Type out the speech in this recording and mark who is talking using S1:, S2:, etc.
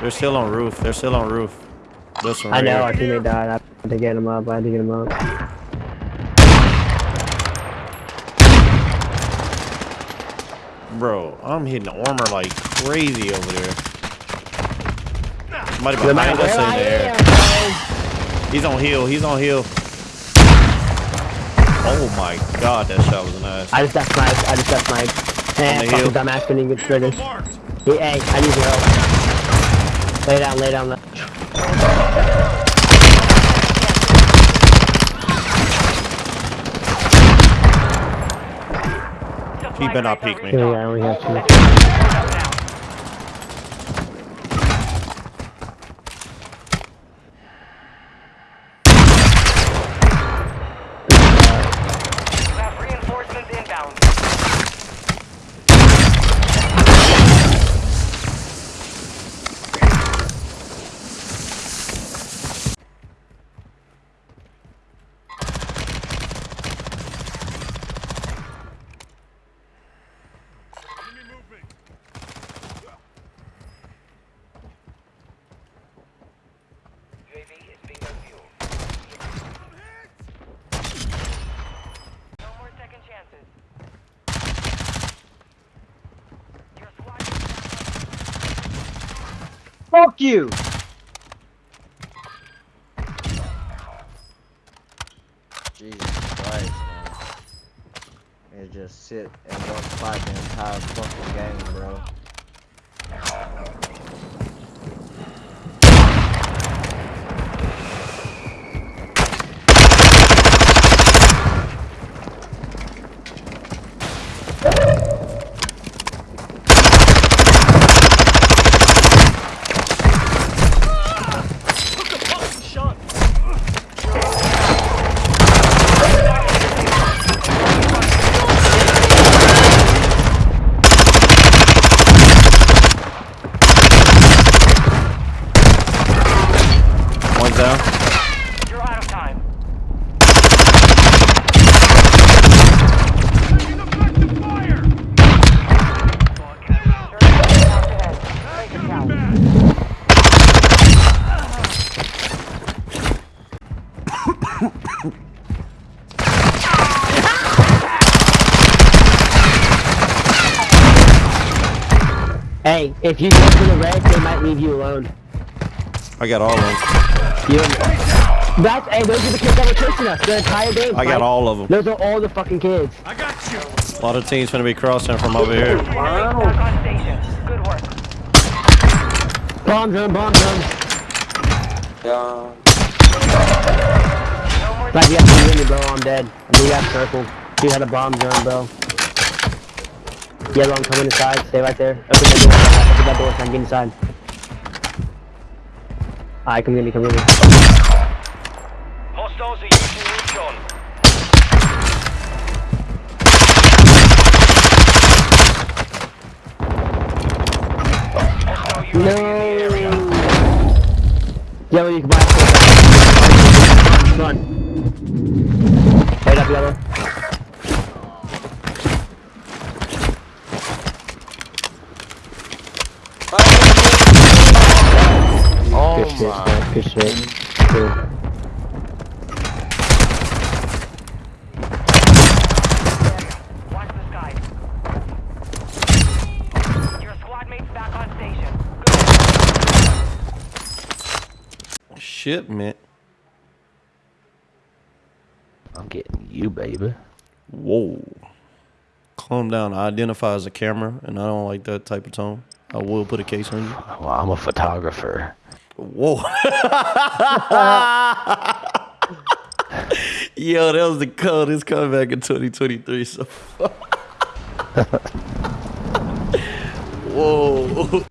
S1: They're still on roof. They're still on roof. This one
S2: I
S1: right
S2: know,
S1: here.
S2: our teammate died. I had to get him up. I had to get him up.
S1: Bro, I'm hitting armor like crazy over there. Somebody behind us in there.
S2: am,
S1: He's on heal. He's on heal. Oh my god, that shot was nice.
S2: I just got sniped. I just got sniped. Eh, fucking dumbass couldn't get triggered. Hey, hey, I need your help. Lay down, lay down.
S1: He better not peek me.
S2: Here we go, I only have two. Fuck you!
S3: Jesus Christ, man. And just sit and don't fight the entire fucking game, bro.
S2: Hey, if you go to the red, they might leave you alone.
S1: I got all of them.
S2: You That's, hey, those are the kids that were chasing us the entire game.
S1: I got
S2: Mike.
S1: all of them.
S2: Those are all the fucking kids. I got you.
S1: A lot of teams gonna be crossing from over here.
S4: Back on station. Good work.
S2: Bomb drone, bomb drone.
S4: No more
S2: Like, you have to win me, bro. I'm dead. We got circled. You had a bomb drone, bro. Yellow, I'm coming inside. Stay right there. Open that door. Open that door so I can get inside. Alright, come get me, come get me.
S4: Hostiles are using Neutron. Hostile UAV in.
S2: No. Yellow, you can buy a Run. Wait up, yellow.
S3: Oh
S2: Good shit,
S3: my.
S2: Good shit. Good.
S4: Watch the sky. Your squad mates back on station. Good
S1: Shit, man.
S5: I'm getting you, baby.
S1: Whoa. Calm down. I identify as a camera, and I don't like that type of tone. I will put a case on you.
S5: Well, I'm a photographer.
S1: Whoa. Yo, that was the coldest comeback in 2023. So. Whoa.